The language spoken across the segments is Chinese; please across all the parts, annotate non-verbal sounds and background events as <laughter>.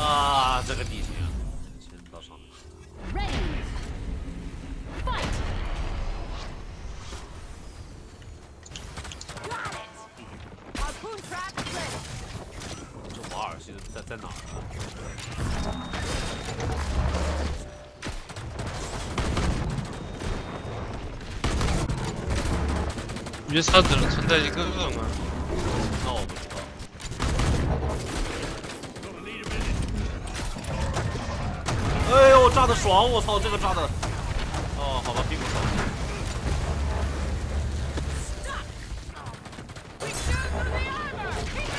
啊，这个地形，先到上面。Ready. Fight. Got it. Harpoon trap ready. 这瓦尔现在在在哪儿啊？约萨只能存在一个吗？那我不知道。哎呦，炸的爽！我操，这个炸的。哦，好吧，并不爽。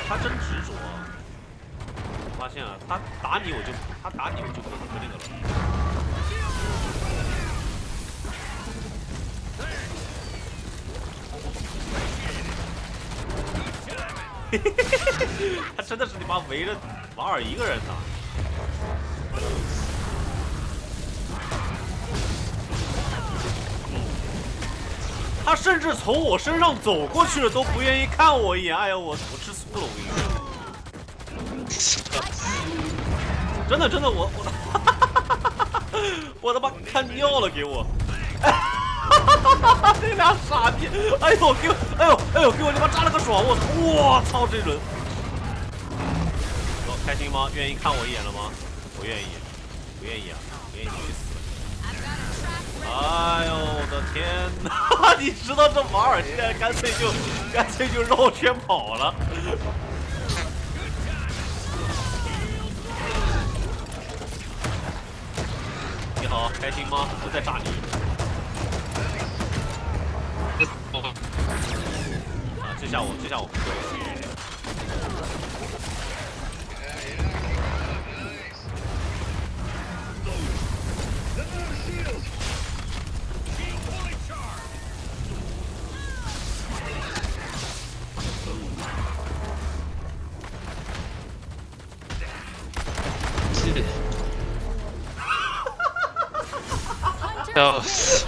他真执着啊！我发现了，他打你我就他打你我就不不那个了。<laughs> 他真的是你妈围着瓦尔一个人打。他甚至从我身上走过去了，都不愿意看我一眼。哎呀，我我吃醋了，我跟你说。真的真的，我我 <laughs> 我他妈看尿了，给我！<laughs> 这俩傻逼！哎呦，给我，哎呦哎呦，给我他妈扎了个爽！我操！我操，这轮！说开心吗？愿意看我一眼了吗？不愿意，不愿意啊！不愿意去死！哎呦我的天哪！<laughs> 你知道这马尔现在干脆就干脆就绕圈跑了。你好，开心吗？我在炸你啊！这下我这下我笑死！